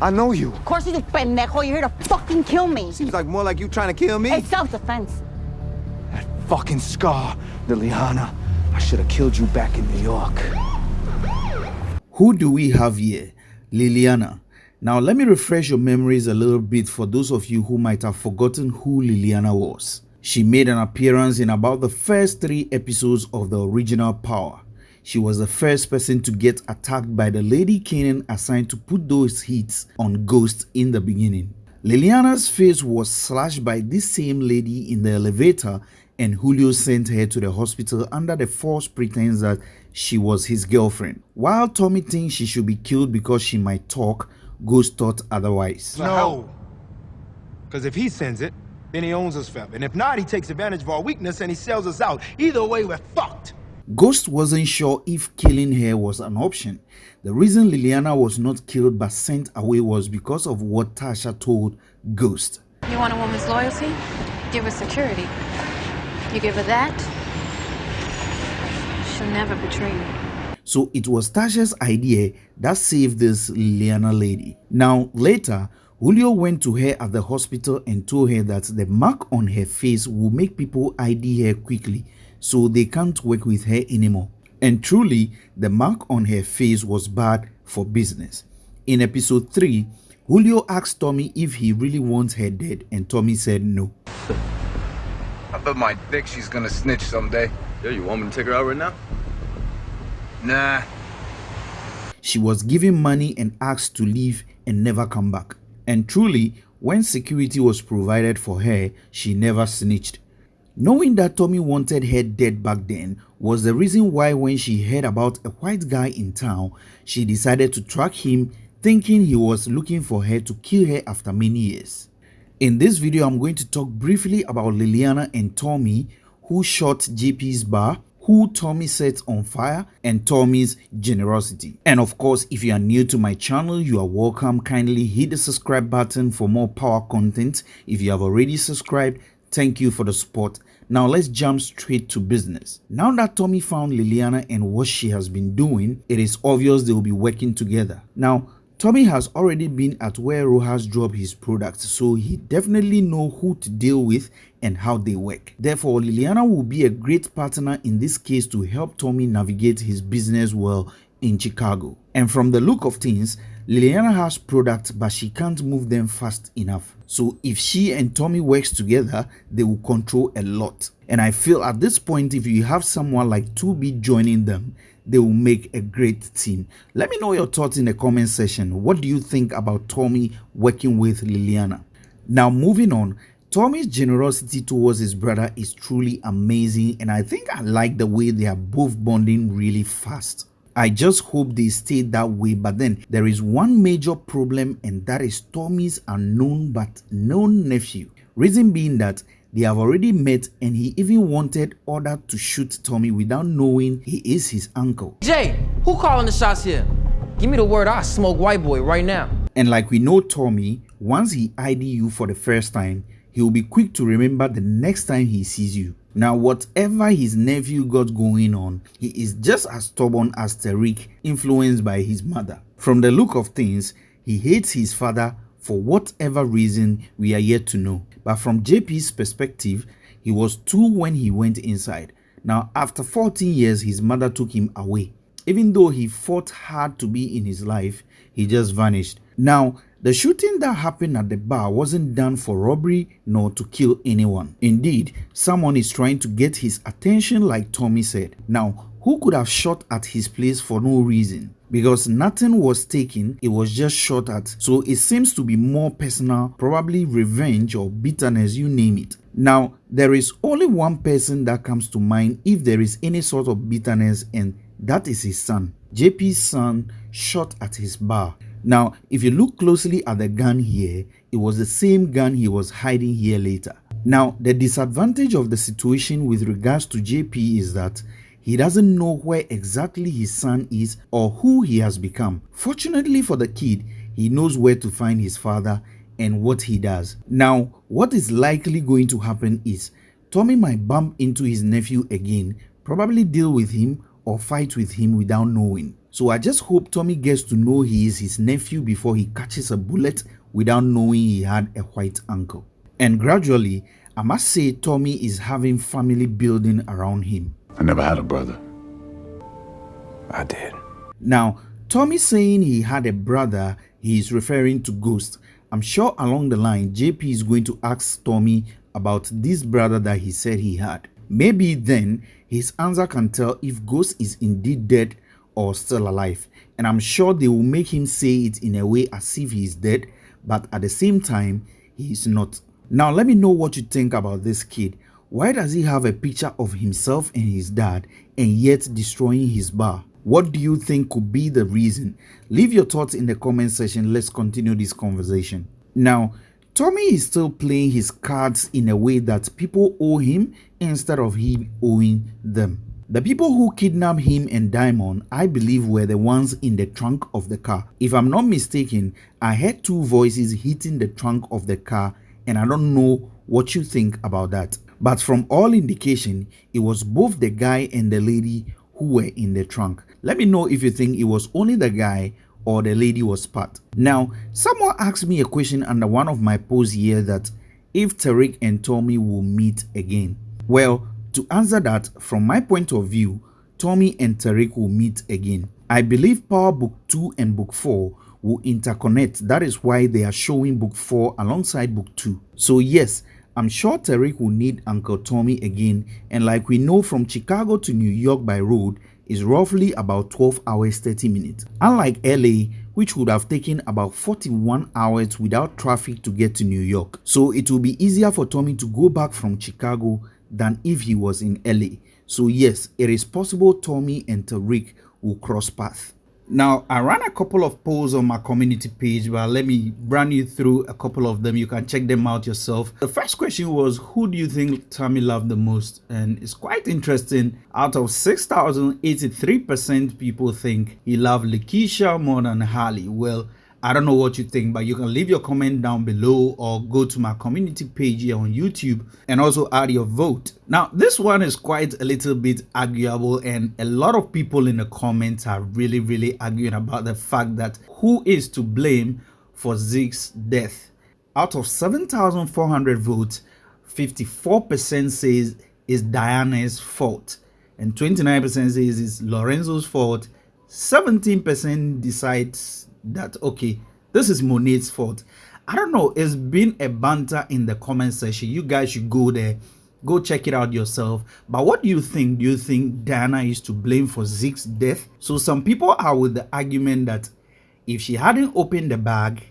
I know you. Of course you do, pendejo. You're here to fucking kill me. Seems like more like you trying to kill me. It's self-defense. That fucking scar, Liliana. I should have killed you back in New York. Who do we have here? Liliana. Now, let me refresh your memories a little bit for those of you who might have forgotten who Liliana was. She made an appearance in about the first three episodes of the original Power. She was the first person to get attacked by the lady Kanan assigned to put those hits on Ghost in the beginning. Liliana's face was slashed by this same lady in the elevator and Julio sent her to the hospital under the false pretense that she was his girlfriend. While Tommy thinks she should be killed because she might talk, Ghost thought otherwise. No. Because if he sends it, then he owns us forever. And if not, he takes advantage of our weakness and he sells us out. Either way, we're fucked. Ghost wasn't sure if killing her was an option. The reason Liliana was not killed but sent away was because of what Tasha told Ghost. You want a woman's loyalty? Give her security. You give her that, she'll never betray you. So it was Tasha's idea that saved this Liliana lady. Now, later, Julio went to her at the hospital and told her that the mark on her face will make people ID her quickly so they can't work with her anymore. And truly, the mark on her face was bad for business. In episode 3, Julio asked Tommy if he really wants her dead, and Tommy said no. I bet my dick she's gonna snitch someday. Yeah, you want me to take her out right now? Nah. She was given money and asked to leave and never come back. And truly, when security was provided for her, she never snitched. Knowing that Tommy wanted her dead back then was the reason why when she heard about a white guy in town, she decided to track him thinking he was looking for her to kill her after many years. In this video, I'm going to talk briefly about Liliana and Tommy who shot JP's bar, who Tommy set on fire, and Tommy's generosity. And of course, if you are new to my channel, you are welcome. Kindly hit the subscribe button for more power content. If you have already subscribed, Thank you for the support. Now let's jump straight to business. Now that Tommy found Liliana and what she has been doing, it is obvious they will be working together. Now, Tommy has already been at where Rojas dropped his products, so he definitely know who to deal with and how they work. Therefore, Liliana will be a great partner in this case to help Tommy navigate his business well in Chicago. And from the look of things, Liliana has products but she can't move them fast enough. So if she and Tommy works together, they will control a lot. And I feel at this point, if you have someone like 2B joining them, they will make a great team. Let me know your thoughts in the comment section. What do you think about Tommy working with Liliana? Now moving on, Tommy's generosity towards his brother is truly amazing and I think I like the way they are both bonding really fast. I just hope they stay that way. But then there is one major problem, and that is Tommy's unknown but known nephew. Reason being that they have already met, and he even wanted order to shoot Tommy without knowing he is his uncle. Jay, who calling the shots here? Give me the word, I smoke white boy right now. And like we know Tommy, once he ID you for the first time, he will be quick to remember the next time he sees you. Now, whatever his nephew got going on, he is just as stubborn as Tariq, influenced by his mother. From the look of things, he hates his father for whatever reason we are yet to know. But from JP's perspective, he was two when he went inside. Now, after 14 years, his mother took him away. Even though he fought hard to be in his life, he just vanished. Now, the shooting that happened at the bar wasn't done for robbery nor to kill anyone. Indeed, someone is trying to get his attention like Tommy said. Now, who could have shot at his place for no reason? Because nothing was taken, it was just shot at. So it seems to be more personal, probably revenge or bitterness, you name it. Now, there is only one person that comes to mind if there is any sort of bitterness and that is his son. JP's son shot at his bar. Now, if you look closely at the gun here, it was the same gun he was hiding here later. Now, the disadvantage of the situation with regards to JP is that he doesn't know where exactly his son is or who he has become. Fortunately for the kid, he knows where to find his father and what he does. Now, what is likely going to happen is Tommy might bump into his nephew again, probably deal with him or fight with him without knowing. So I just hope Tommy gets to know he is his nephew before he catches a bullet without knowing he had a white uncle. And gradually, I must say Tommy is having family building around him. I never had a brother. I did. Now, Tommy saying he had a brother, he is referring to Ghost. I'm sure along the line, JP is going to ask Tommy about this brother that he said he had. Maybe then his answer can tell if Ghost is indeed dead or still alive. And I'm sure they will make him say it in a way as if he is dead, but at the same time, he is not. Now, let me know what you think about this kid. Why does he have a picture of himself and his dad and yet destroying his bar? What do you think could be the reason? Leave your thoughts in the comment section. Let's continue this conversation. Now, Tommy is still playing his cards in a way that people owe him instead of him owing them. The people who kidnapped him and Diamond, I believe, were the ones in the trunk of the car. If I'm not mistaken, I heard two voices hitting the trunk of the car, and I don't know what you think about that. But from all indication, it was both the guy and the lady who were in the trunk. Let me know if you think it was only the guy or the lady was part. Now, someone asked me a question under one of my posts here that if Tariq and Tommy will meet again. Well, to answer that, from my point of view, Tommy and Tariq will meet again. I believe Power Book 2 and Book 4 will interconnect. That is why they are showing Book 4 alongside Book 2. So yes, I'm sure Tariq will need Uncle Tommy again and like we know from Chicago to New York by road is roughly about 12 hours 30 minutes. Unlike LA which would have taken about 41 hours without traffic to get to New York. So it will be easier for Tommy to go back from Chicago than if he was in LA. So yes, it is possible Tommy and Tariq will cross paths. Now, I ran a couple of polls on my community page, but let me run you through a couple of them. You can check them out yourself. The first question was, who do you think Tommy loved the most? And it's quite interesting. Out of 6,083% people think he loved Lakeisha more than Harley. Well, I don't know what you think, but you can leave your comment down below or go to my community page here on YouTube and also add your vote. Now, this one is quite a little bit arguable and a lot of people in the comments are really, really arguing about the fact that who is to blame for Zeke's death. Out of 7,400 votes, 54% says it's Diana's fault and 29% says it's Lorenzo's fault. 17% decides that okay this is monet's fault. I don't know it's been a banter in the comment section. You guys should go there go check it out yourself. But what do you think? Do you think diana is to blame for zeke's death? So some people are with the argument that if she hadn't opened the bag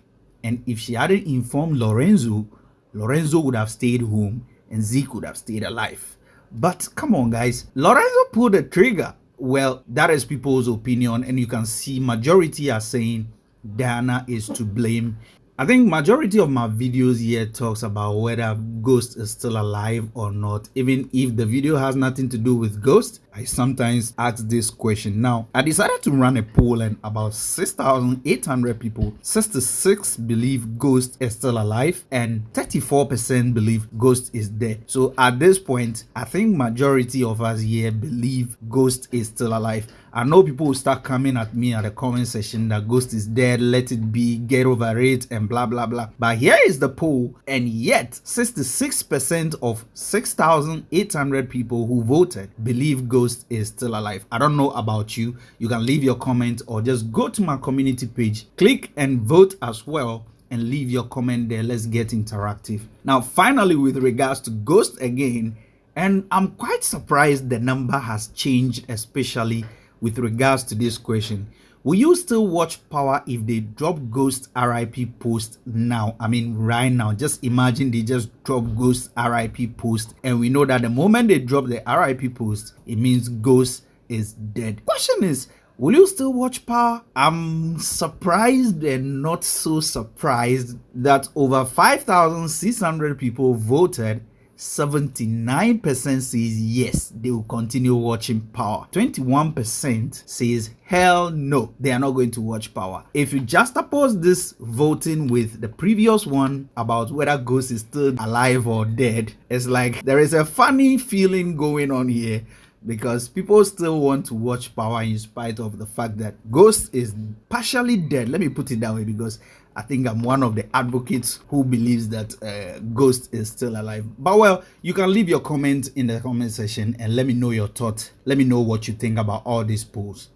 and if she hadn't informed lorenzo lorenzo would have stayed home and zeke would have stayed alive. But come on guys. Lorenzo pulled the trigger. Well that is people's opinion and you can see majority are saying Diana is to blame. I think majority of my videos here talks about whether Ghost is still alive or not. Even if the video has nothing to do with Ghost, I sometimes ask this question. Now, I decided to run a poll and about 6,800 people, 66 believe Ghost is still alive and 34% believe Ghost is dead. So at this point, I think majority of us here believe Ghost is still alive. I know people will start coming at me at the comment section that Ghost is dead, let it be, get over it, and blah blah blah. But here is the poll, and yet 66% of 6,800 people who voted believe Ghost is still alive. I don't know about you. You can leave your comment or just go to my community page, click and vote as well and leave your comment there. Let's get interactive. Now, finally, with regards to Ghost again, and I'm quite surprised the number has changed, especially with regards to this question. Will you still watch Power if they drop Ghost RIP post now? I mean, right now. Just imagine they just drop Ghost RIP post, and we know that the moment they drop the RIP post, it means Ghost is dead. Question is, will you still watch Power? I'm surprised and not so surprised that over 5,600 people voted 79% says yes, they will continue watching Power. 21% says hell no, they are not going to watch Power. If you just oppose this voting with the previous one about whether Ghost is still alive or dead, it's like there is a funny feeling going on here because people still want to watch Power in spite of the fact that Ghost is partially dead. Let me put it that way because I think I'm one of the advocates who believes that uh, Ghost is still alive. But well, you can leave your comment in the comment section and let me know your thoughts. Let me know what you think about all these polls.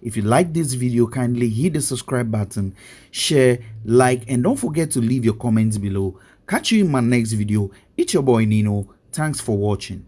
If you like this video, kindly hit the subscribe button, share, like, and don't forget to leave your comments below. Catch you in my next video. It's your boy Nino. Thanks for watching.